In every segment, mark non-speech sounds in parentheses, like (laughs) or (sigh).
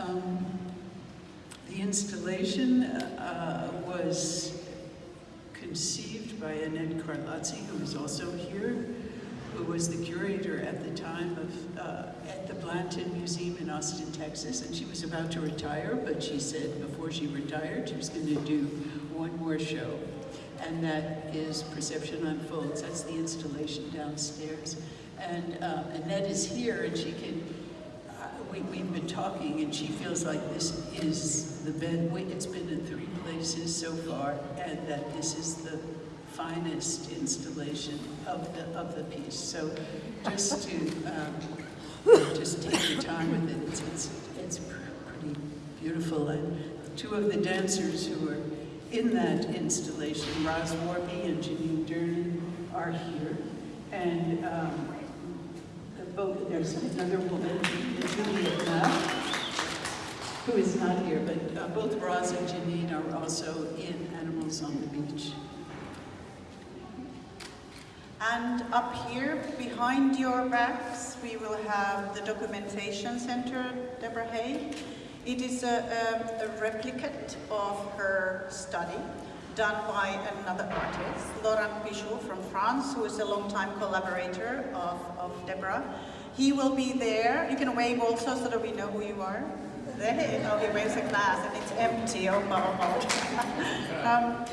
Um, the installation uh, was conceived by Annette Carlozzi, who is also here, who was the curator at the time of, uh, at the Blanton Museum in Austin, Texas, and she was about to retire, but she said before she retired, she was going to do one more show, and that is Perception Unfolds. That's the installation downstairs. And um, Annette is here, and she can, uh, we, we've been talking, and she feels like this is the bed, it's been in three places so far, and that this is the finest installation of the, of the piece. So just to, um, just take your time with it, it's, it's, it's pretty beautiful. And two of the dancers who are in that installation, Ros Warby and Jeanine Durning, are here. And um, both, there's another woman, who is not here, but uh, both Ros and Jeanine are also in Animals on the Beach. And up here, behind your backs, we will have the Documentation Center, Deborah Hay. It is a, a, a replicate of her study done by another artist, Laurent Pichaud from France, who is a long-time collaborator of, of Deborah. He will be there. You can wave also so that we know who you are. Oh, he waves a glass and it's empty. Oh, (laughs) um,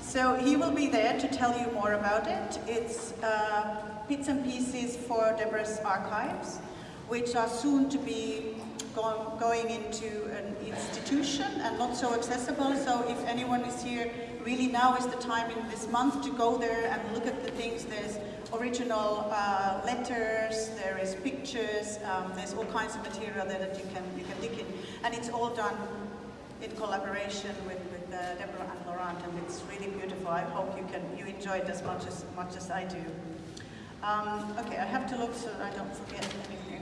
so he will be there to tell you more about it. It's uh, bits and pieces for Deborah's archives, which are soon to be going into an institution and not so accessible. So if anyone is here, really now is the time in this month to go there and look at the things. There's original uh, letters, there is pictures, um, there's all kinds of material there that you can, you can dig in. And it's all done in collaboration with, with uh, Deborah and Laurent, and it's really beautiful. I hope you can you enjoy it as much as much as I do. Um, okay, I have to look so I don't forget anything.